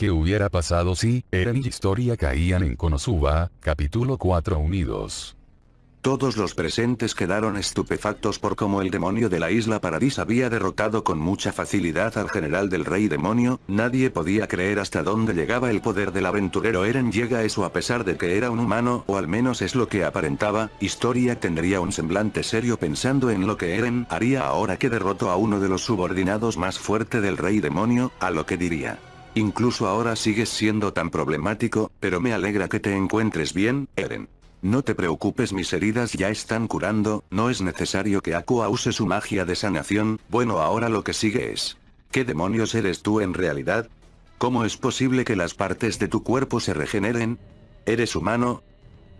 ¿Qué hubiera pasado si Eren y Historia caían en Konosuba? Capítulo 4 Unidos. Todos los presentes quedaron estupefactos por cómo el demonio de la isla Paradis había derrotado con mucha facilidad al general del rey demonio, nadie podía creer hasta dónde llegaba el poder del aventurero Eren llega eso a pesar de que era un humano o al menos es lo que aparentaba, Historia tendría un semblante serio pensando en lo que Eren haría ahora que derrotó a uno de los subordinados más fuerte del rey demonio, a lo que diría. Incluso ahora sigues siendo tan problemático, pero me alegra que te encuentres bien, Eren. No te preocupes mis heridas ya están curando, no es necesario que Aqua use su magia de sanación, bueno ahora lo que sigue es... ¿Qué demonios eres tú en realidad? ¿Cómo es posible que las partes de tu cuerpo se regeneren? ¿Eres humano?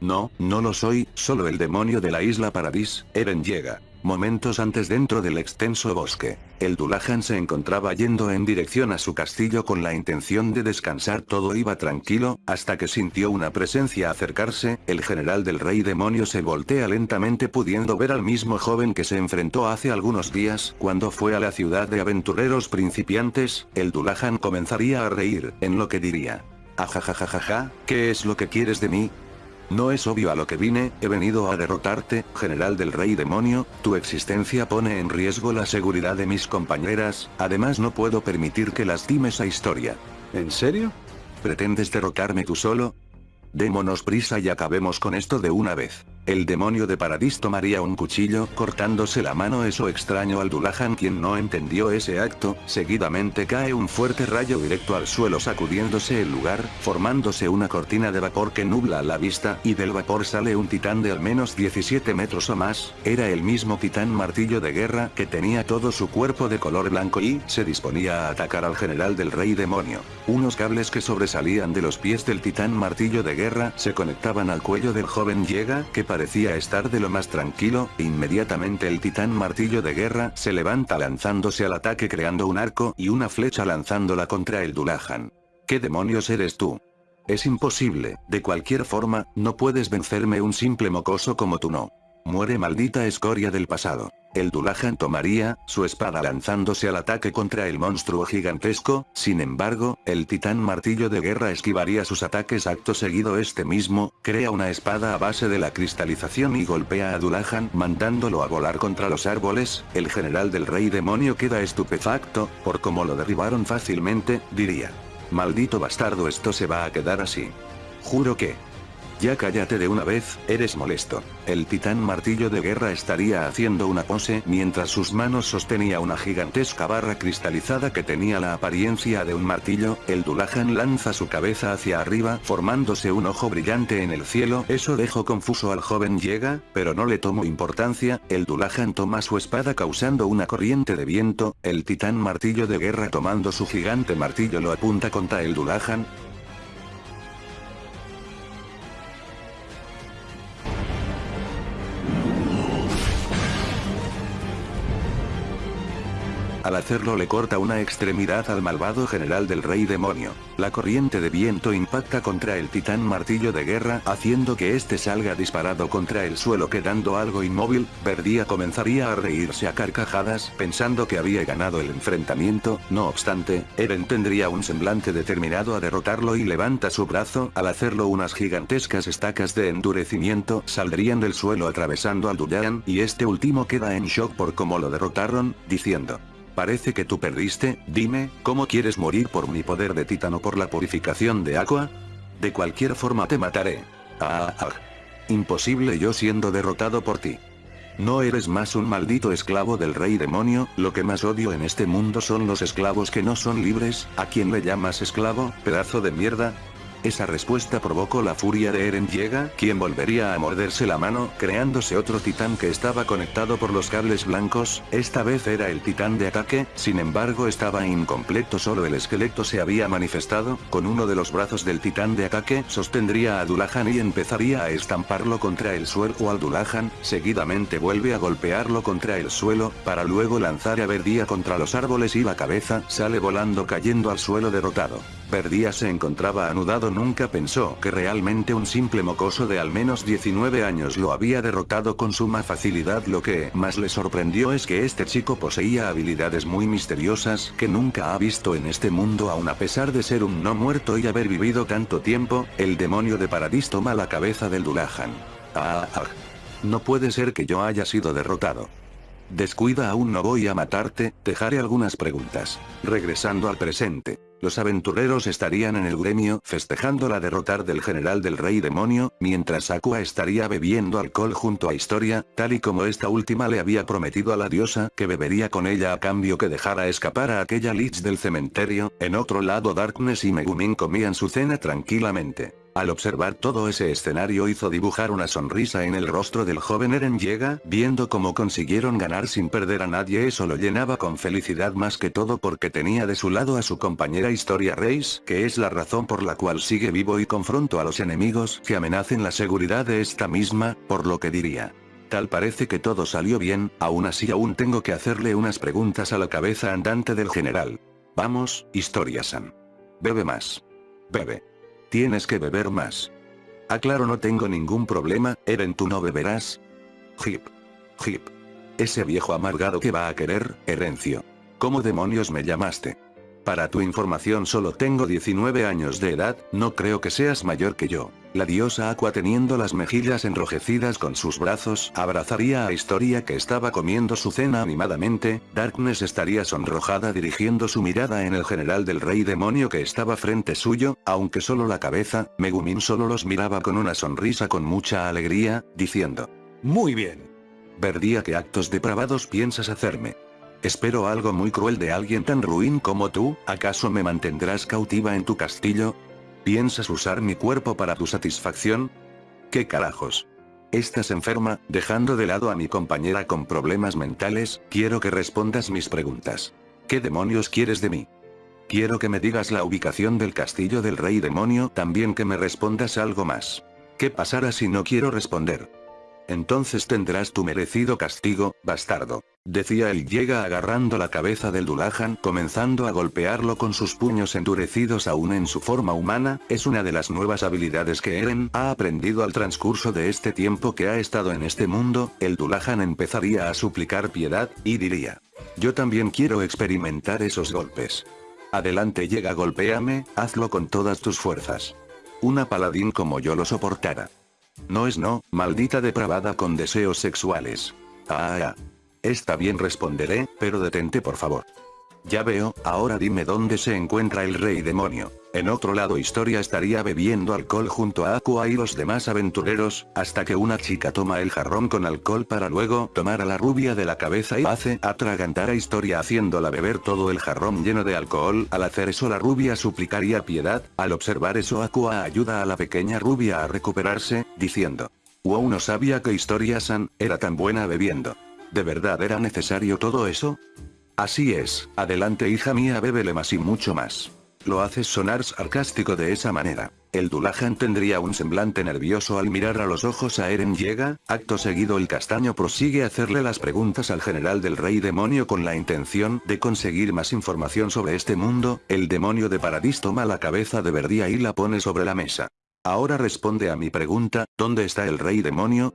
No, no lo soy, solo el demonio de la isla Paradis, Eren llega. Momentos antes dentro del extenso bosque, el Dulahan se encontraba yendo en dirección a su castillo con la intención de descansar todo iba tranquilo, hasta que sintió una presencia acercarse, el general del rey demonio se voltea lentamente pudiendo ver al mismo joven que se enfrentó hace algunos días cuando fue a la ciudad de aventureros principiantes, el Dulahan comenzaría a reír, en lo que diría. Ajajajajaja, ¿qué es lo que quieres de mí? No es obvio a lo que vine, he venido a derrotarte, general del rey demonio, tu existencia pone en riesgo la seguridad de mis compañeras, además no puedo permitir que lastimes a historia. ¿En serio? ¿Pretendes derrotarme tú solo? Démonos prisa y acabemos con esto de una vez. El demonio de Paradis tomaría un cuchillo, cortándose la mano. Eso extraño al Dulahan quien no entendió ese acto, seguidamente cae un fuerte rayo directo al suelo sacudiéndose el lugar, formándose una cortina de vapor que nubla la vista, y del vapor sale un titán de al menos 17 metros o más, era el mismo titán martillo de guerra que tenía todo su cuerpo de color blanco y se disponía a atacar al general del rey demonio. Unos cables que sobresalían de los pies del titán martillo de guerra se conectaban al cuello del joven llega que parecía estar de lo más tranquilo, inmediatamente el titán martillo de guerra se levanta lanzándose al ataque creando un arco y una flecha lanzándola contra el Dulahan. ¿Qué demonios eres tú? Es imposible, de cualquier forma, no puedes vencerme un simple mocoso como tú no. Muere maldita escoria del pasado. El Dulahan tomaría, su espada lanzándose al ataque contra el monstruo gigantesco, sin embargo, el titán martillo de guerra esquivaría sus ataques acto seguido este mismo, crea una espada a base de la cristalización y golpea a Dulahan mandándolo a volar contra los árboles, el general del rey demonio queda estupefacto, por cómo lo derribaron fácilmente, diría. Maldito bastardo esto se va a quedar así. Juro que, ya cállate de una vez, eres molesto. El titán martillo de guerra estaría haciendo una pose mientras sus manos sostenía una gigantesca barra cristalizada que tenía la apariencia de un martillo, el Dulahan lanza su cabeza hacia arriba formándose un ojo brillante en el cielo, eso dejó confuso al joven llega, pero no le tomó importancia, el Dulahan toma su espada causando una corriente de viento, el titán martillo de guerra tomando su gigante martillo lo apunta contra el Dulahan, hacerlo le corta una extremidad al malvado general del rey demonio. La corriente de viento impacta contra el titán martillo de guerra haciendo que este salga disparado contra el suelo quedando algo inmóvil, Verdía comenzaría a reírse a carcajadas pensando que había ganado el enfrentamiento, no obstante, Eren tendría un semblante determinado a derrotarlo y levanta su brazo, al hacerlo unas gigantescas estacas de endurecimiento saldrían del suelo atravesando al Duyan y este último queda en shock por cómo lo derrotaron, diciendo. Parece que tú perdiste, dime, ¿cómo quieres morir por mi poder de titano por la purificación de agua? De cualquier forma te mataré. Ah, ah, Imposible yo siendo derrotado por ti. No eres más un maldito esclavo del rey demonio, lo que más odio en este mundo son los esclavos que no son libres, ¿a quién le llamas esclavo, pedazo de mierda? Esa respuesta provocó la furia de Eren Llega, quien volvería a morderse la mano, creándose otro titán que estaba conectado por los cables blancos, esta vez era el titán de ataque, sin embargo estaba incompleto solo el esqueleto se había manifestado, con uno de los brazos del titán de ataque sostendría a Dulahan y empezaría a estamparlo contra el suelo. Al Dulahan, seguidamente vuelve a golpearlo contra el suelo, para luego lanzar a Verdía contra los árboles y la cabeza sale volando cayendo al suelo derrotado. Verdía se encontraba anudado nunca pensó que realmente un simple mocoso de al menos 19 años lo había derrotado con suma facilidad lo que más le sorprendió es que este chico poseía habilidades muy misteriosas que nunca ha visto en este mundo aun a pesar de ser un no muerto y haber vivido tanto tiempo, el demonio de Paradis toma la cabeza del Dulahan. Ah, ah, No puede ser que yo haya sido derrotado. Descuida aún no voy a matarte, dejaré algunas preguntas. Regresando al presente. Los aventureros estarían en el gremio festejando la derrotar del general del rey demonio, mientras Aqua estaría bebiendo alcohol junto a Historia, tal y como esta última le había prometido a la diosa que bebería con ella a cambio que dejara escapar a aquella Lich del cementerio, en otro lado Darkness y Megumin comían su cena tranquilamente. Al observar todo ese escenario hizo dibujar una sonrisa en el rostro del joven Eren llega, viendo cómo consiguieron ganar sin perder a nadie eso lo llenaba con felicidad más que todo porque tenía de su lado a su compañera Historia Reis, que es la razón por la cual sigue vivo y confronto a los enemigos que amenacen la seguridad de esta misma, por lo que diría. Tal parece que todo salió bien, aún así aún tengo que hacerle unas preguntas a la cabeza andante del general. Vamos, Historia-san. Bebe más. Bebe. Tienes que beber más. Aclaro no tengo ningún problema, Eren tú no beberás. Hip. Hip. Ese viejo amargado que va a querer, Herencio. ¿Cómo demonios me llamaste? Para tu información solo tengo 19 años de edad, no creo que seas mayor que yo. La diosa Aqua teniendo las mejillas enrojecidas con sus brazos, abrazaría a Historia que estaba comiendo su cena animadamente, Darkness estaría sonrojada dirigiendo su mirada en el general del rey demonio que estaba frente suyo, aunque solo la cabeza, Megumin solo los miraba con una sonrisa con mucha alegría, diciendo. Muy bien. Verdía qué actos depravados piensas hacerme. Espero algo muy cruel de alguien tan ruin como tú, ¿acaso me mantendrás cautiva en tu castillo? ¿Piensas usar mi cuerpo para tu satisfacción? ¿Qué carajos? Estás enferma, dejando de lado a mi compañera con problemas mentales, quiero que respondas mis preguntas. ¿Qué demonios quieres de mí? Quiero que me digas la ubicación del castillo del rey demonio, también que me respondas algo más. ¿Qué pasará si no quiero responder? Entonces tendrás tu merecido castigo, bastardo. Decía él llega agarrando la cabeza del Dulahan comenzando a golpearlo con sus puños endurecidos aún en su forma humana, es una de las nuevas habilidades que Eren ha aprendido al transcurso de este tiempo que ha estado en este mundo, el Dulahan empezaría a suplicar piedad, y diría. Yo también quiero experimentar esos golpes. Adelante llega golpéame, hazlo con todas tus fuerzas. Una paladín como yo lo soportara. No es no, maldita depravada con deseos sexuales. Ah, ah. Está bien responderé, pero detente por favor. Ya veo, ahora dime dónde se encuentra el rey demonio. En otro lado Historia estaría bebiendo alcohol junto a Aqua y los demás aventureros, hasta que una chica toma el jarrón con alcohol para luego tomar a la rubia de la cabeza y hace atragantar a Historia haciéndola beber todo el jarrón lleno de alcohol. Al hacer eso la rubia suplicaría piedad, al observar eso Aqua ayuda a la pequeña rubia a recuperarse, diciendo. Wow no sabía que Historia-san, era tan buena bebiendo. ¿De verdad era necesario todo eso? Así es, adelante hija mía bébele más y mucho más. Lo haces sonar sarcástico de esa manera. El Dulahan tendría un semblante nervioso al mirar a los ojos a Eren llega, acto seguido el castaño prosigue a hacerle las preguntas al general del rey demonio con la intención de conseguir más información sobre este mundo, el demonio de Paradis toma la cabeza de Verdía y la pone sobre la mesa. Ahora responde a mi pregunta, ¿dónde está el rey demonio?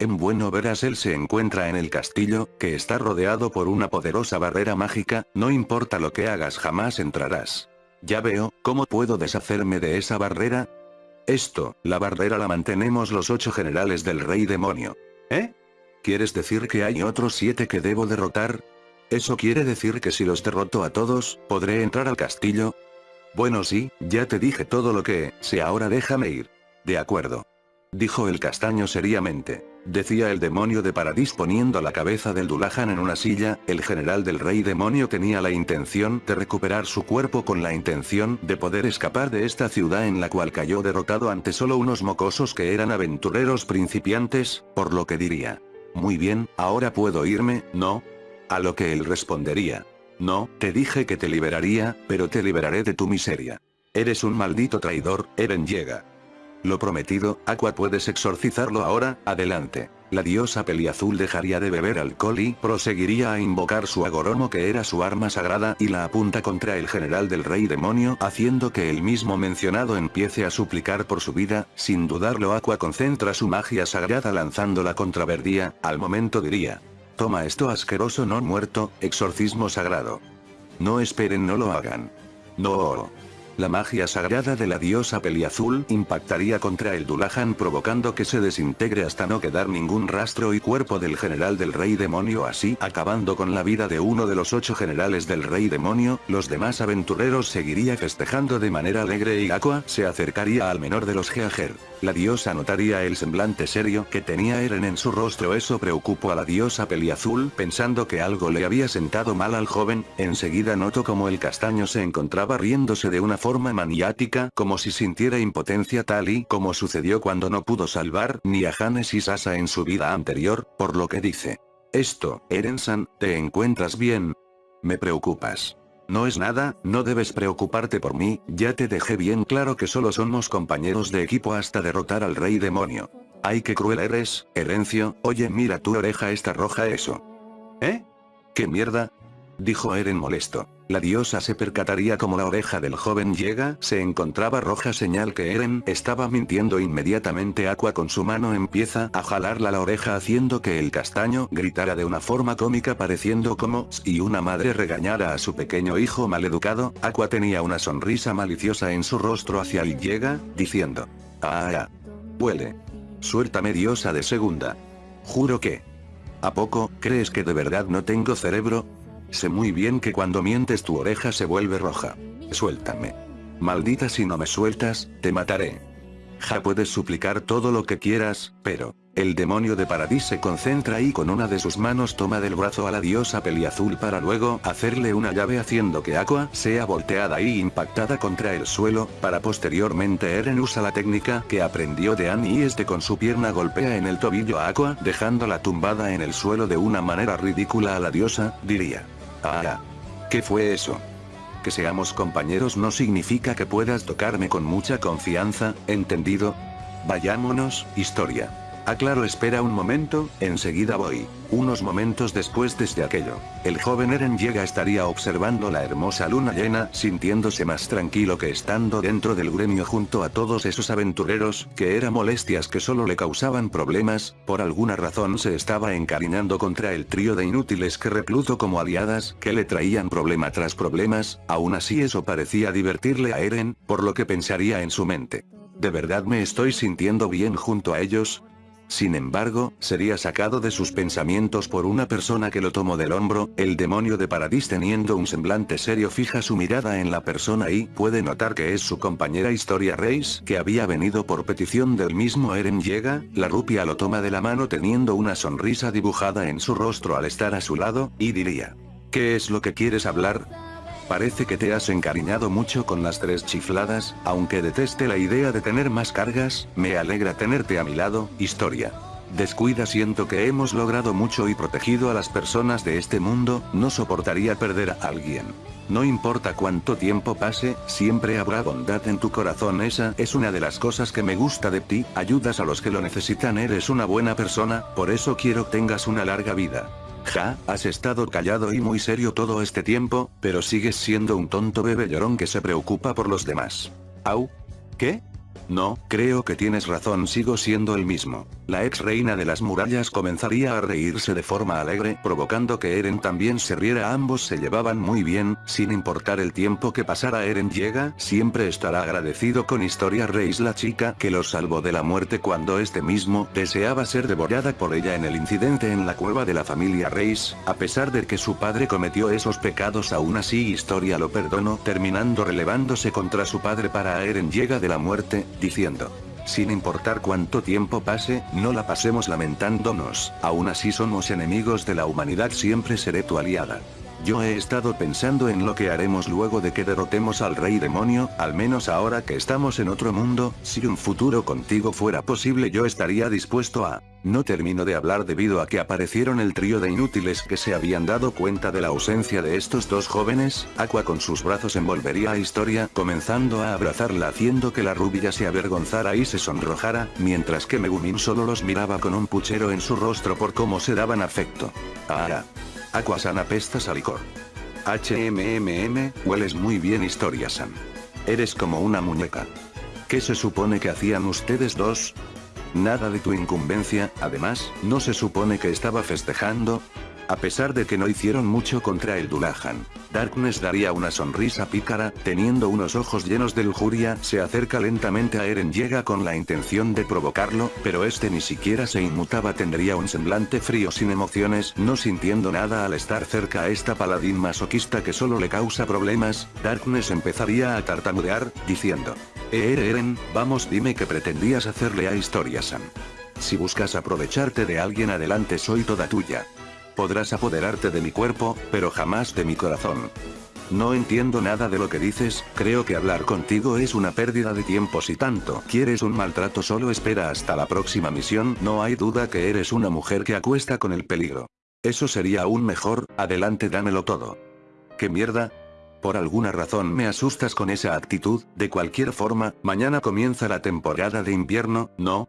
En bueno verás él se encuentra en el castillo, que está rodeado por una poderosa barrera mágica, no importa lo que hagas jamás entrarás. Ya veo, ¿cómo puedo deshacerme de esa barrera? Esto, la barrera la mantenemos los ocho generales del rey demonio. ¿Eh? ¿Quieres decir que hay otros siete que debo derrotar? ¿Eso quiere decir que si los derroto a todos, podré entrar al castillo? Bueno sí, ya te dije todo lo que, sé ahora déjame ir. De acuerdo. Dijo el castaño seriamente. Decía el demonio de Paradis poniendo la cabeza del Dulahan en una silla, el general del rey demonio tenía la intención de recuperar su cuerpo con la intención de poder escapar de esta ciudad en la cual cayó derrotado ante solo unos mocosos que eran aventureros principiantes, por lo que diría. Muy bien, ahora puedo irme, ¿no? A lo que él respondería. No, te dije que te liberaría, pero te liberaré de tu miseria. Eres un maldito traidor, Eren llega. Lo prometido, Aqua puedes exorcizarlo ahora, adelante. La diosa peliazul dejaría de beber alcohol y proseguiría a invocar su agoromo que era su arma sagrada y la apunta contra el general del rey demonio haciendo que el mismo mencionado empiece a suplicar por su vida, sin dudarlo Aqua concentra su magia sagrada lanzándola contra Verdía, al momento diría. Toma esto asqueroso no muerto, exorcismo sagrado. No esperen no lo hagan. No. La magia sagrada de la diosa peliazul impactaría contra el Dulahan provocando que se desintegre hasta no quedar ningún rastro y cuerpo del general del rey demonio así acabando con la vida de uno de los ocho generales del rey demonio, los demás aventureros seguiría festejando de manera alegre y Aqua se acercaría al menor de los Geager. La diosa notaría el semblante serio que tenía Eren en su rostro eso preocupó a la diosa peliazul pensando que algo le había sentado mal al joven, enseguida notó como el castaño se encontraba riéndose de una forma maniática como si sintiera impotencia tal y como sucedió cuando no pudo salvar ni a Hannes y Sasa en su vida anterior, por lo que dice. Esto, Eren-san, ¿te encuentras bien? Me preocupas. No es nada, no debes preocuparte por mí, ya te dejé bien claro que solo somos compañeros de equipo hasta derrotar al rey demonio. Ay qué cruel eres, Herencio, oye mira tu oreja está roja eso. ¿Eh? ¿Qué mierda? Dijo Eren molesto. La diosa se percataría como la oreja del joven llega, se encontraba roja señal que Eren estaba mintiendo inmediatamente Aqua con su mano empieza a jalarla la oreja haciendo que el castaño gritara de una forma cómica pareciendo como si una madre regañara a su pequeño hijo maleducado, Aqua tenía una sonrisa maliciosa en su rostro hacia el llega, diciendo. Ah, ah. Huele. Suéltame diosa de segunda. Juro que. ¿A poco, crees que de verdad no tengo cerebro? Sé muy bien que cuando mientes tu oreja se vuelve roja. Suéltame. Maldita si no me sueltas, te mataré. Ja puedes suplicar todo lo que quieras, pero, el demonio de Paradis se concentra y con una de sus manos toma del brazo a la diosa peliazul para luego hacerle una llave haciendo que Aqua sea volteada y impactada contra el suelo, para posteriormente Eren usa la técnica que aprendió de Annie y este con su pierna golpea en el tobillo a Aqua dejándola tumbada en el suelo de una manera ridícula a la diosa, diría. Ah. ¿Qué fue eso? Que seamos compañeros no significa que puedas tocarme con mucha confianza, ¿entendido? Vayámonos, historia. Aclaro espera un momento, enseguida voy. Unos momentos después desde aquello, el joven Eren llega estaría observando la hermosa luna llena, sintiéndose más tranquilo que estando dentro del gremio junto a todos esos aventureros, que eran molestias que solo le causaban problemas, por alguna razón se estaba encariñando contra el trío de inútiles que recluto como aliadas, que le traían problema tras problemas, aún así eso parecía divertirle a Eren, por lo que pensaría en su mente. ¿De verdad me estoy sintiendo bien junto a ellos? Sin embargo, sería sacado de sus pensamientos por una persona que lo tomó del hombro, el demonio de Paradis teniendo un semblante serio fija su mirada en la persona y puede notar que es su compañera Historia Reis que había venido por petición del mismo Eren llega, la rupia lo toma de la mano teniendo una sonrisa dibujada en su rostro al estar a su lado, y diría. ¿Qué es lo que quieres hablar? Parece que te has encariñado mucho con las tres chifladas, aunque deteste la idea de tener más cargas, me alegra tenerte a mi lado, historia. Descuida siento que hemos logrado mucho y protegido a las personas de este mundo, no soportaría perder a alguien. No importa cuánto tiempo pase, siempre habrá bondad en tu corazón esa es una de las cosas que me gusta de ti, ayudas a los que lo necesitan eres una buena persona, por eso quiero tengas una larga vida. Ja, has estado callado y muy serio todo este tiempo, pero sigues siendo un tonto bebé llorón que se preocupa por los demás. Au. ¿Qué? No, creo que tienes razón sigo siendo el mismo. La ex reina de las murallas comenzaría a reírse de forma alegre, provocando que Eren también se riera. Ambos se llevaban muy bien, sin importar el tiempo que pasara. Eren llega, siempre estará agradecido con Historia Reis la chica que lo salvó de la muerte cuando este mismo deseaba ser devorada por ella en el incidente en la cueva de la familia Reis, a pesar de que su padre cometió esos pecados aún así Historia lo perdonó terminando relevándose contra su padre. Para Eren llega de la muerte, diciendo. Sin importar cuánto tiempo pase, no la pasemos lamentándonos, aún así somos enemigos de la humanidad siempre seré tu aliada. Yo he estado pensando en lo que haremos luego de que derrotemos al rey demonio, al menos ahora que estamos en otro mundo, si un futuro contigo fuera posible yo estaría dispuesto a... No termino de hablar debido a que aparecieron el trío de inútiles que se habían dado cuenta de la ausencia de estos dos jóvenes, Aqua con sus brazos envolvería a Historia comenzando a abrazarla haciendo que la rubia se avergonzara y se sonrojara, mientras que Megumin solo los miraba con un puchero en su rostro por cómo se daban afecto. Ah, Aquasan apestas a licor. HMMM, hueles muy bien Historia-san. Eres como una muñeca. ¿Qué se supone que hacían ustedes dos? Nada de tu incumbencia, además, ¿no se supone que estaba festejando? A pesar de que no hicieron mucho contra el Dulahan. Darkness daría una sonrisa pícara, teniendo unos ojos llenos de lujuria, se acerca lentamente a Eren llega con la intención de provocarlo, pero este ni siquiera se inmutaba tendría un semblante frío sin emociones, no sintiendo nada al estar cerca a esta paladín masoquista que solo le causa problemas, Darkness empezaría a tartamudear, diciendo. Eh Eren, vamos dime qué pretendías hacerle a Historia-san. Si buscas aprovecharte de alguien adelante soy toda tuya. Podrás apoderarte de mi cuerpo, pero jamás de mi corazón. No entiendo nada de lo que dices, creo que hablar contigo es una pérdida de tiempo si tanto quieres un maltrato solo espera hasta la próxima misión, no hay duda que eres una mujer que acuesta con el peligro. Eso sería aún mejor, adelante dámelo todo. ¿Qué mierda? Por alguna razón me asustas con esa actitud, de cualquier forma, mañana comienza la temporada de invierno, ¿no?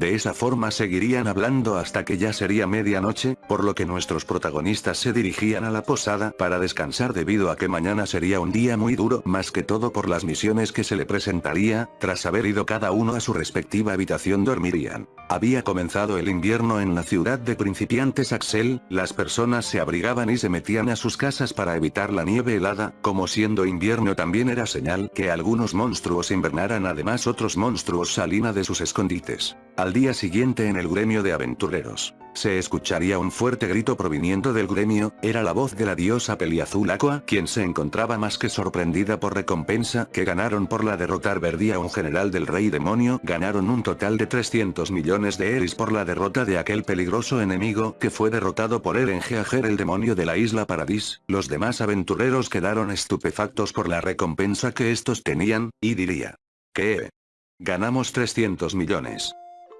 De esa forma seguirían hablando hasta que ya sería medianoche, por lo que nuestros protagonistas se dirigían a la posada para descansar debido a que mañana sería un día muy duro más que todo por las misiones que se le presentaría, tras haber ido cada uno a su respectiva habitación dormirían. Había comenzado el invierno en la ciudad de principiantes Axel, las personas se abrigaban y se metían a sus casas para evitar la nieve helada, como siendo invierno también era señal que algunos monstruos invernaran además otros monstruos salían de sus escondites. Día siguiente en el gremio de aventureros, se escucharía un fuerte grito proviniendo del gremio, era la voz de la diosa Peliazul Aqua quien se encontraba más que sorprendida por recompensa que ganaron por la derrotar Verdi a un general del rey demonio, ganaron un total de 300 millones de eris por la derrota de aquel peligroso enemigo que fue derrotado por Eren Geager el demonio de la isla Paradis, los demás aventureros quedaron estupefactos por la recompensa que estos tenían, y diría. ¿Qué? Ganamos 300 millones.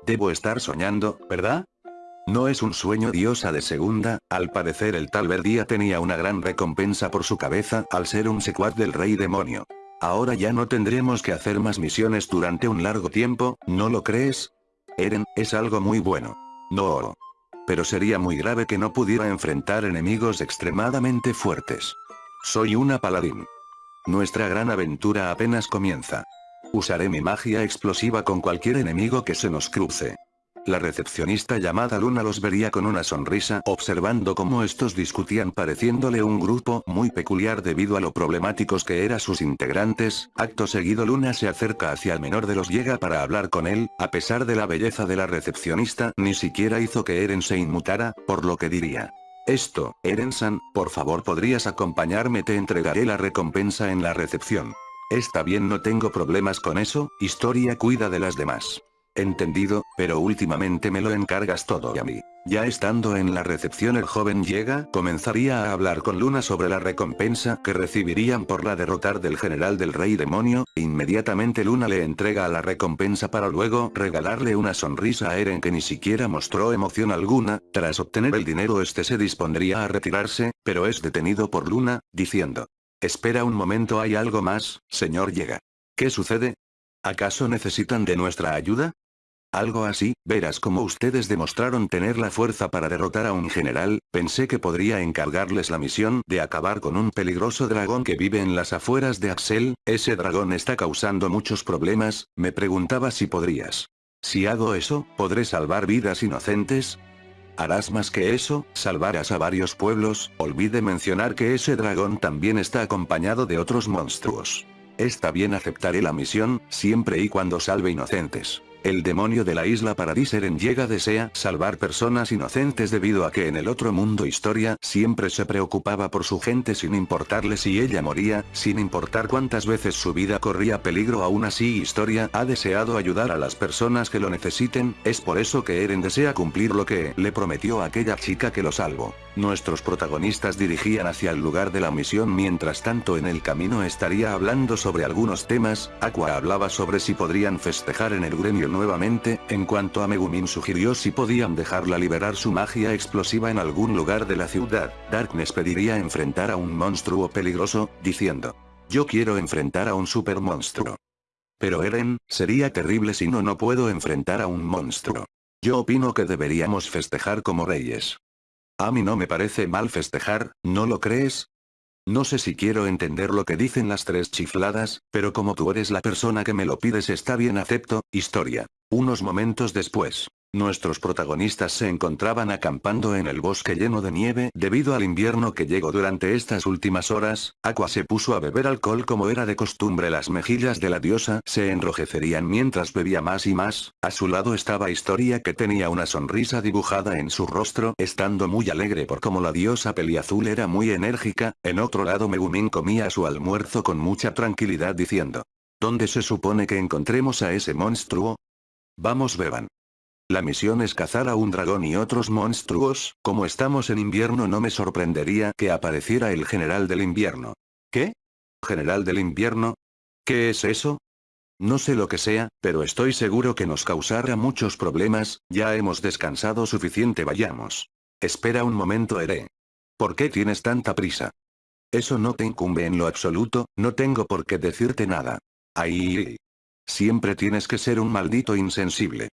Debo estar soñando, ¿verdad? No es un sueño diosa de segunda, al parecer el tal Verdía tenía una gran recompensa por su cabeza al ser un secuaz del rey demonio. Ahora ya no tendremos que hacer más misiones durante un largo tiempo, ¿no lo crees? Eren, es algo muy bueno. No. Pero sería muy grave que no pudiera enfrentar enemigos extremadamente fuertes. Soy una paladín. Nuestra gran aventura apenas comienza. Usaré mi magia explosiva con cualquier enemigo que se nos cruce. La recepcionista llamada Luna los vería con una sonrisa observando cómo estos discutían pareciéndole un grupo muy peculiar debido a lo problemáticos que eran sus integrantes, acto seguido Luna se acerca hacia el menor de los llega para hablar con él, a pesar de la belleza de la recepcionista ni siquiera hizo que Eren se inmutara, por lo que diría. Esto, Eren-san, por favor podrías acompañarme te entregaré la recompensa en la recepción. Está bien no tengo problemas con eso, historia cuida de las demás. Entendido, pero últimamente me lo encargas todo y a mí. Ya estando en la recepción el joven llega, comenzaría a hablar con Luna sobre la recompensa que recibirían por la derrotar del general del rey demonio, inmediatamente Luna le entrega la recompensa para luego regalarle una sonrisa a Eren que ni siquiera mostró emoción alguna, tras obtener el dinero este se dispondría a retirarse, pero es detenido por Luna, diciendo, Espera un momento hay algo más, señor llega. ¿Qué sucede? ¿Acaso necesitan de nuestra ayuda? Algo así, verás como ustedes demostraron tener la fuerza para derrotar a un general, pensé que podría encargarles la misión de acabar con un peligroso dragón que vive en las afueras de Axel, ese dragón está causando muchos problemas, me preguntaba si podrías. Si hago eso, ¿podré salvar vidas inocentes? Harás más que eso, salvarás a varios pueblos, olvide mencionar que ese dragón también está acompañado de otros monstruos. Está bien aceptaré la misión, siempre y cuando salve inocentes. El demonio de la isla Paradiseren llega desea salvar personas inocentes debido a que en el otro mundo historia siempre se preocupaba por su gente sin importarle si ella moría, sin importar cuántas veces su vida corría peligro aún así historia ha deseado ayudar a las personas que lo necesiten, es por eso que Eren desea cumplir lo que le prometió a aquella chica que lo salvó. Nuestros protagonistas dirigían hacia el lugar de la misión mientras tanto en el camino estaría hablando sobre algunos temas, Aqua hablaba sobre si podrían festejar en el gremio nuevamente, en cuanto a Megumin sugirió si podían dejarla liberar su magia explosiva en algún lugar de la ciudad, Darkness pediría enfrentar a un monstruo peligroso, diciendo, yo quiero enfrentar a un super monstruo. Pero Eren, sería terrible si no no puedo enfrentar a un monstruo. Yo opino que deberíamos festejar como reyes. A mí no me parece mal festejar, ¿no lo crees? No sé si quiero entender lo que dicen las tres chifladas, pero como tú eres la persona que me lo pides está bien acepto, historia. Unos momentos después. Nuestros protagonistas se encontraban acampando en el bosque lleno de nieve debido al invierno que llegó durante estas últimas horas, Aqua se puso a beber alcohol como era de costumbre las mejillas de la diosa se enrojecerían mientras bebía más y más, a su lado estaba Historia que tenía una sonrisa dibujada en su rostro estando muy alegre por como la diosa peliazul era muy enérgica, en otro lado Megumin comía su almuerzo con mucha tranquilidad diciendo. ¿Dónde se supone que encontremos a ese monstruo? Vamos beban. La misión es cazar a un dragón y otros monstruos, como estamos en invierno no me sorprendería que apareciera el general del invierno. ¿Qué? ¿General del invierno? ¿Qué es eso? No sé lo que sea, pero estoy seguro que nos causará muchos problemas, ya hemos descansado suficiente vayamos. Espera un momento Ere. ¿Por qué tienes tanta prisa? Eso no te incumbe en lo absoluto, no tengo por qué decirte nada. Ahí. Siempre tienes que ser un maldito insensible.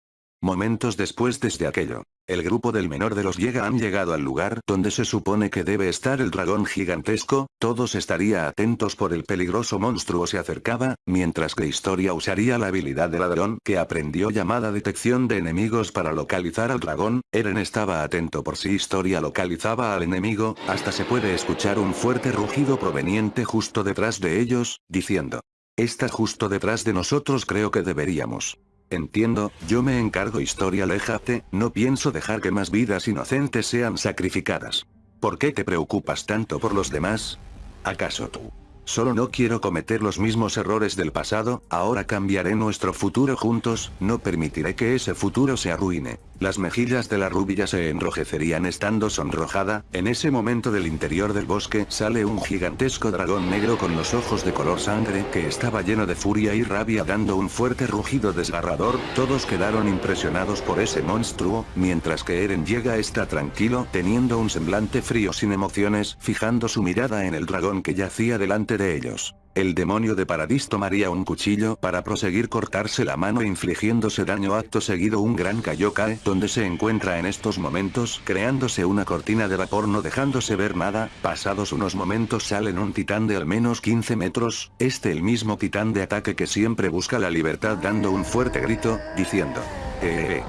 Momentos después desde aquello, el grupo del menor de los llega han llegado al lugar donde se supone que debe estar el dragón gigantesco, todos estaría atentos por el peligroso monstruo se acercaba, mientras que Historia usaría la habilidad de ladrón que aprendió llamada detección de enemigos para localizar al dragón, Eren estaba atento por si Historia localizaba al enemigo, hasta se puede escuchar un fuerte rugido proveniente justo detrás de ellos, diciendo. Está justo detrás de nosotros creo que deberíamos Entiendo, yo me encargo historia léjate, no pienso dejar que más vidas inocentes sean sacrificadas. ¿Por qué te preocupas tanto por los demás? ¿Acaso tú? Solo no quiero cometer los mismos errores del pasado, ahora cambiaré nuestro futuro juntos, no permitiré que ese futuro se arruine. Las mejillas de la rubia se enrojecerían estando sonrojada, en ese momento del interior del bosque sale un gigantesco dragón negro con los ojos de color sangre que estaba lleno de furia y rabia dando un fuerte rugido desgarrador, todos quedaron impresionados por ese monstruo, mientras que Eren llega está tranquilo teniendo un semblante frío sin emociones, fijando su mirada en el dragón que yacía delante de ellos. El demonio de Paradis tomaría un cuchillo para proseguir cortarse la mano infligiéndose daño acto seguido un gran Kaiokae donde se encuentra en estos momentos creándose una cortina de vapor no dejándose ver nada, pasados unos momentos salen un titán de al menos 15 metros, este el mismo titán de ataque que siempre busca la libertad dando un fuerte grito, diciendo. Eh, eh, eh.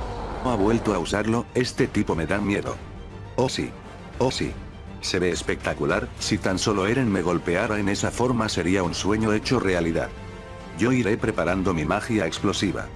ha vuelto a usarlo, este tipo me da miedo. Oh sí. Oh sí. Se ve espectacular, si tan solo Eren me golpeara en esa forma sería un sueño hecho realidad. Yo iré preparando mi magia explosiva.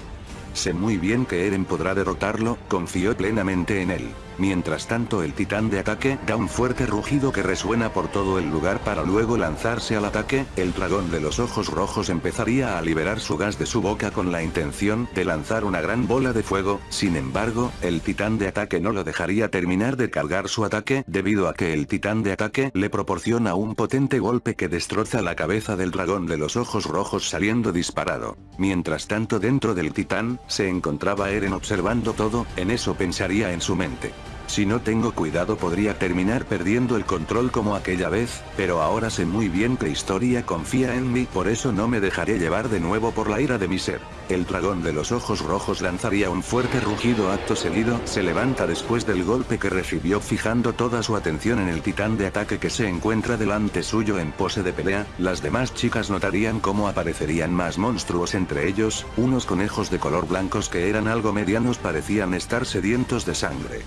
Sé muy bien que Eren podrá derrotarlo, confío plenamente en él. Mientras tanto el titán de ataque da un fuerte rugido que resuena por todo el lugar para luego lanzarse al ataque, el dragón de los ojos rojos empezaría a liberar su gas de su boca con la intención de lanzar una gran bola de fuego, sin embargo, el titán de ataque no lo dejaría terminar de cargar su ataque debido a que el titán de ataque le proporciona un potente golpe que destroza la cabeza del dragón de los ojos rojos saliendo disparado. Mientras tanto dentro del titán, se encontraba Eren observando todo, en eso pensaría en su mente. Si no tengo cuidado podría terminar perdiendo el control como aquella vez, pero ahora sé muy bien que Historia confía en mí por eso no me dejaré llevar de nuevo por la ira de mi ser. El dragón de los ojos rojos lanzaría un fuerte rugido acto seguido, se levanta después del golpe que recibió fijando toda su atención en el titán de ataque que se encuentra delante suyo en pose de pelea, las demás chicas notarían cómo aparecerían más monstruos entre ellos, unos conejos de color blancos que eran algo medianos parecían estar sedientos de sangre.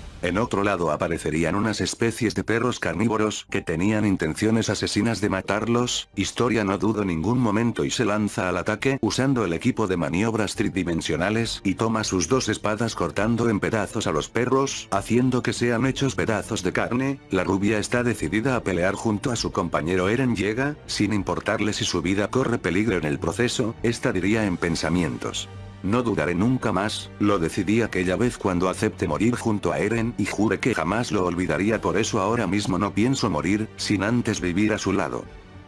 Otro lado aparecerían unas especies de perros carnívoros que tenían intenciones asesinas de matarlos, Historia no dudo ningún momento y se lanza al ataque usando el equipo de maniobras tridimensionales y toma sus dos espadas cortando en pedazos a los perros, haciendo que sean hechos pedazos de carne, la rubia está decidida a pelear junto a su compañero Eren llega, sin importarle si su vida corre peligro en el proceso, esta diría en pensamientos. No dudaré nunca más, lo decidí aquella vez cuando acepté morir junto a Eren y juré que jamás lo olvidaría por eso ahora mismo no pienso morir, sin antes vivir a su lado.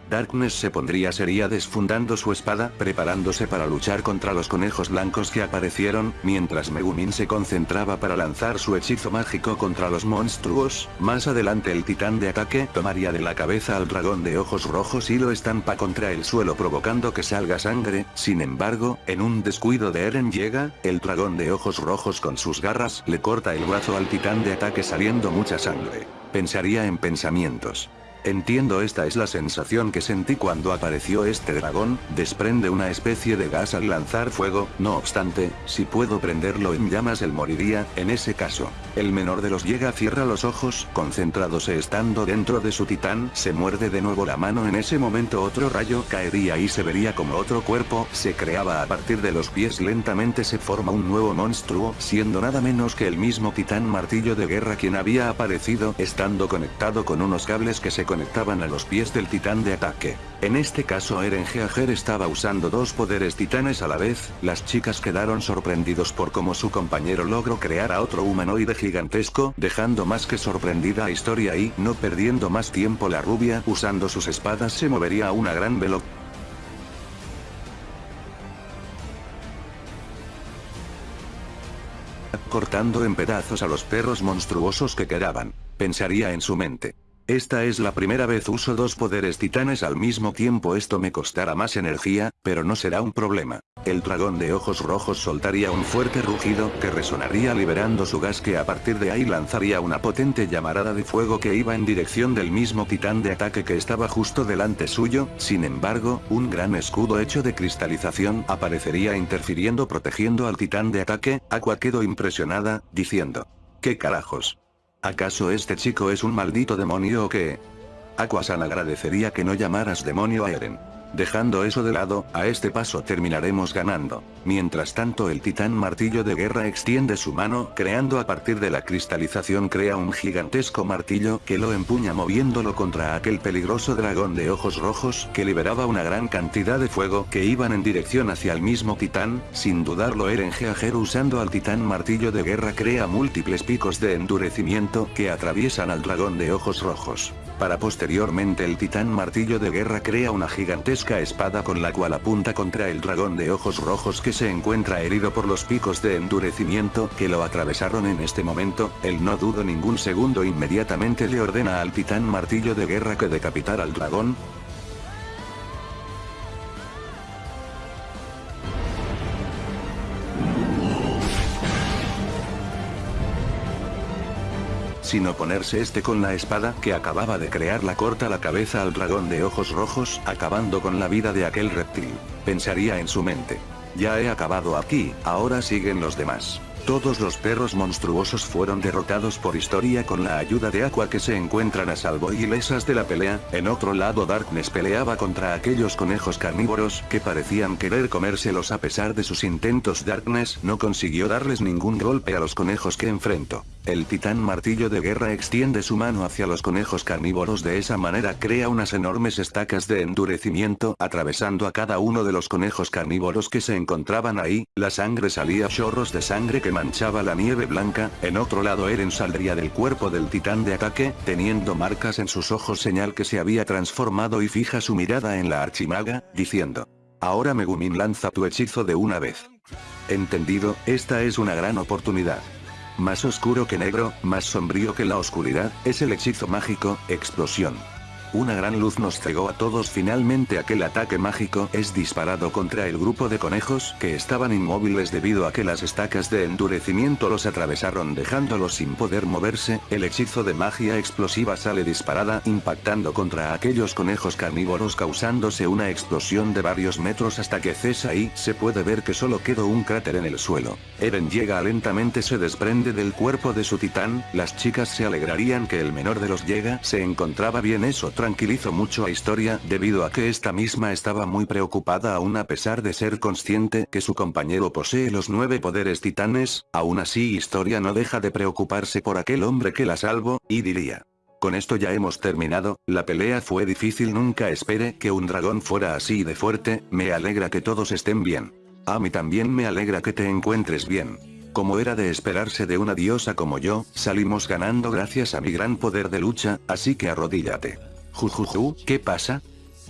Darkness se pondría seria desfundando su espada, preparándose para luchar contra los conejos blancos que aparecieron, mientras Megumin se concentraba para lanzar su hechizo mágico contra los monstruos, más adelante el titán de ataque tomaría de la cabeza al dragón de ojos rojos y lo estampa contra el suelo provocando que salga sangre, sin embargo, en un descuido de Eren llega, el dragón de ojos rojos con sus garras le corta el brazo al titán de ataque saliendo mucha sangre. Pensaría en pensamientos. Entiendo esta es la sensación que sentí cuando apareció este dragón, desprende una especie de gas al lanzar fuego, no obstante, si puedo prenderlo en llamas él moriría, en ese caso. El menor de los llega cierra los ojos, concentrándose estando dentro de su titán, se muerde de nuevo la mano en ese momento otro rayo caería y se vería como otro cuerpo, se creaba a partir de los pies lentamente se forma un nuevo monstruo, siendo nada menos que el mismo titán martillo de guerra quien había aparecido, estando conectado con unos cables que se conectaban a los pies del titán de ataque. En este caso Eren Geager estaba usando dos poderes titanes a la vez, las chicas quedaron sorprendidos por cómo su compañero logró crear a otro humanoide gigantesco, dejando más que sorprendida a Historia y, no perdiendo más tiempo la rubia, usando sus espadas se movería a una gran velocidad. cortando en pedazos a los perros monstruosos que quedaban. Pensaría en su mente. Esta es la primera vez uso dos poderes titanes al mismo tiempo esto me costará más energía, pero no será un problema. El dragón de ojos rojos soltaría un fuerte rugido que resonaría liberando su gas que a partir de ahí lanzaría una potente llamarada de fuego que iba en dirección del mismo titán de ataque que estaba justo delante suyo, sin embargo, un gran escudo hecho de cristalización aparecería interfiriendo protegiendo al titán de ataque, Aqua quedó impresionada, diciendo. ¿Qué carajos? ¿Acaso este chico es un maldito demonio o qué? Aquasan agradecería que no llamaras demonio a Eren. Dejando eso de lado, a este paso terminaremos ganando. Mientras tanto el titán martillo de guerra extiende su mano, creando a partir de la cristalización crea un gigantesco martillo que lo empuña moviéndolo contra aquel peligroso dragón de ojos rojos que liberaba una gran cantidad de fuego que iban en dirección hacia el mismo titán, sin dudarlo Eren Geager usando al titán martillo de guerra crea múltiples picos de endurecimiento que atraviesan al dragón de ojos rojos. Para posteriormente el titán martillo de guerra crea una gigantesca espada con la cual apunta contra el dragón de ojos rojos que se encuentra herido por los picos de endurecimiento que lo atravesaron en este momento, él no dudo ningún segundo inmediatamente le ordena al titán martillo de guerra que decapitar al dragón, sin oponerse este con la espada que acababa de crear la corta la cabeza al dragón de ojos rojos, acabando con la vida de aquel reptil. Pensaría en su mente. Ya he acabado aquí, ahora siguen los demás. Todos los perros monstruosos fueron derrotados por Historia con la ayuda de Aqua que se encuentran a salvo y lesas de la pelea, en otro lado Darkness peleaba contra aquellos conejos carnívoros que parecían querer comérselos a pesar de sus intentos Darkness no consiguió darles ningún golpe a los conejos que enfrentó. El titán martillo de guerra extiende su mano hacia los conejos carnívoros de esa manera crea unas enormes estacas de endurecimiento atravesando a cada uno de los conejos carnívoros que se encontraban ahí, la sangre salía chorros de sangre que manchaba la nieve blanca, en otro lado Eren saldría del cuerpo del titán de ataque, teniendo marcas en sus ojos señal que se había transformado y fija su mirada en la archimaga, diciendo. Ahora Megumin lanza tu hechizo de una vez. Entendido, esta es una gran oportunidad. Más oscuro que negro, más sombrío que la oscuridad, es el hechizo mágico, explosión. Una gran luz nos cegó a todos. Finalmente aquel ataque mágico es disparado contra el grupo de conejos que estaban inmóviles debido a que las estacas de endurecimiento los atravesaron dejándolos sin poder moverse, el hechizo de magia explosiva sale disparada impactando contra aquellos conejos carnívoros causándose una explosión de varios metros hasta que cesa y se puede ver que solo quedó un cráter en el suelo. Eren llega lentamente se desprende del cuerpo de su titán, las chicas se alegrarían que el menor de los llega. Se encontraba bien eso tranquilizó mucho a Historia debido a que esta misma estaba muy preocupada aún a pesar de ser consciente que su compañero posee los nueve poderes titanes, aún así Historia no deja de preocuparse por aquel hombre que la salvó, y diría. Con esto ya hemos terminado, la pelea fue difícil nunca espere que un dragón fuera así de fuerte, me alegra que todos estén bien. A mí también me alegra que te encuentres bien. Como era de esperarse de una diosa como yo, salimos ganando gracias a mi gran poder de lucha, así que arrodíllate. Jujuju, ¿qué pasa?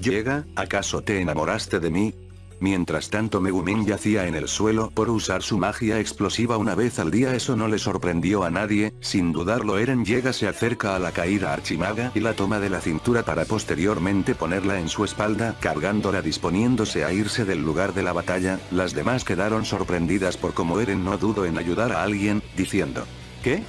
Llega, ¿acaso te enamoraste de mí? Mientras tanto Megumin yacía en el suelo por usar su magia explosiva una vez al día eso no le sorprendió a nadie, sin dudarlo Eren llega se acerca a la caída archimaga y la toma de la cintura para posteriormente ponerla en su espalda cargándola disponiéndose a irse del lugar de la batalla, las demás quedaron sorprendidas por cómo Eren no dudo en ayudar a alguien, diciendo, ¿qué?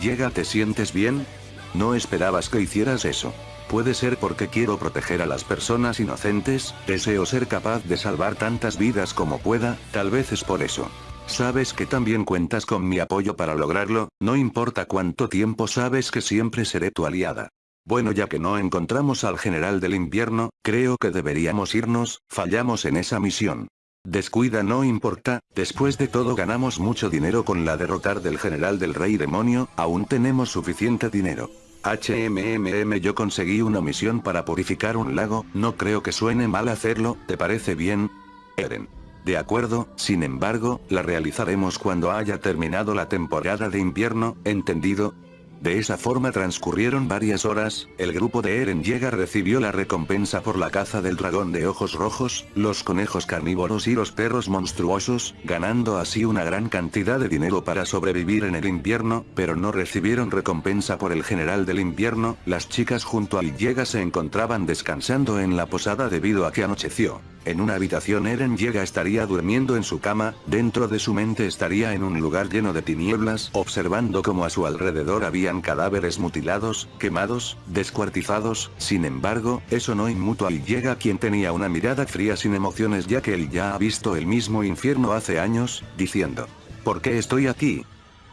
¿Llega te sientes bien? No esperabas que hicieras eso. Puede ser porque quiero proteger a las personas inocentes, deseo ser capaz de salvar tantas vidas como pueda, tal vez es por eso. Sabes que también cuentas con mi apoyo para lograrlo, no importa cuánto tiempo sabes que siempre seré tu aliada. Bueno ya que no encontramos al general del invierno, creo que deberíamos irnos, fallamos en esa misión. Descuida no importa, después de todo ganamos mucho dinero con la derrotar del general del rey demonio, aún tenemos suficiente dinero. HMMM yo conseguí una misión para purificar un lago, no creo que suene mal hacerlo, ¿te parece bien? Eren. De acuerdo, sin embargo, la realizaremos cuando haya terminado la temporada de invierno, ¿entendido? De esa forma transcurrieron varias horas, el grupo de Eren llega recibió la recompensa por la caza del dragón de ojos rojos, los conejos carnívoros y los perros monstruosos, ganando así una gran cantidad de dinero para sobrevivir en el invierno, pero no recibieron recompensa por el general del invierno, las chicas junto a Llega se encontraban descansando en la posada debido a que anocheció. En una habitación Eren llega estaría durmiendo en su cama, dentro de su mente estaría en un lugar lleno de tinieblas, observando como a su alrededor habían cadáveres mutilados, quemados, descuartizados, sin embargo, eso no inmutó a llega quien tenía una mirada fría sin emociones ya que él ya ha visto el mismo infierno hace años, diciendo, ¿por qué estoy aquí?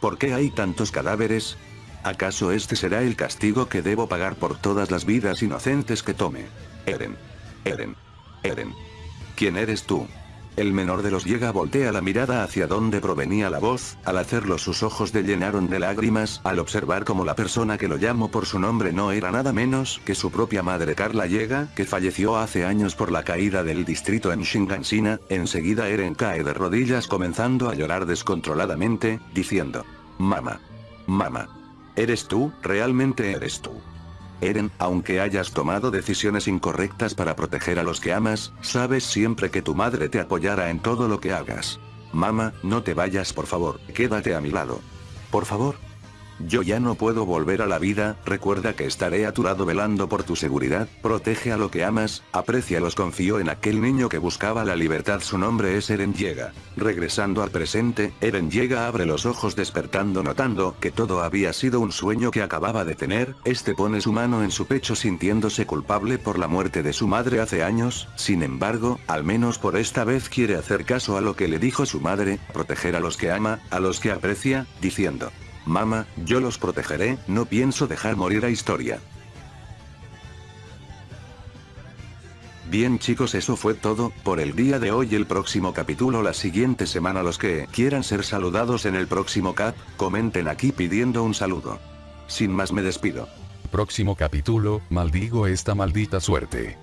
¿Por qué hay tantos cadáveres? ¿Acaso este será el castigo que debo pagar por todas las vidas inocentes que tome? Eren. Eren. Eren. ¿Quién eres tú? El menor de los llega voltea la mirada hacia donde provenía la voz, al hacerlo sus ojos de llenaron de lágrimas, al observar como la persona que lo llamó por su nombre no era nada menos que su propia madre Carla llega, que falleció hace años por la caída del distrito en Shingansina, enseguida Eren cae de rodillas comenzando a llorar descontroladamente, diciendo, Mama. Mama. ¿Eres tú? ¿Realmente eres tú? Eren, aunque hayas tomado decisiones incorrectas para proteger a los que amas, sabes siempre que tu madre te apoyará en todo lo que hagas. Mama, no te vayas por favor, quédate a mi lado. Por favor. Yo ya no puedo volver a la vida, recuerda que estaré a tu lado velando por tu seguridad, protege a lo que amas, los confío en aquel niño que buscaba la libertad su nombre es Eren Llega. Regresando al presente, Eren Llega abre los ojos despertando notando que todo había sido un sueño que acababa de tener, este pone su mano en su pecho sintiéndose culpable por la muerte de su madre hace años, sin embargo, al menos por esta vez quiere hacer caso a lo que le dijo su madre, proteger a los que ama, a los que aprecia, diciendo, Mama, yo los protegeré, no pienso dejar morir a historia. Bien chicos eso fue todo, por el día de hoy el próximo capítulo la siguiente semana los que quieran ser saludados en el próximo cap, comenten aquí pidiendo un saludo. Sin más me despido. Próximo capítulo, maldigo esta maldita suerte.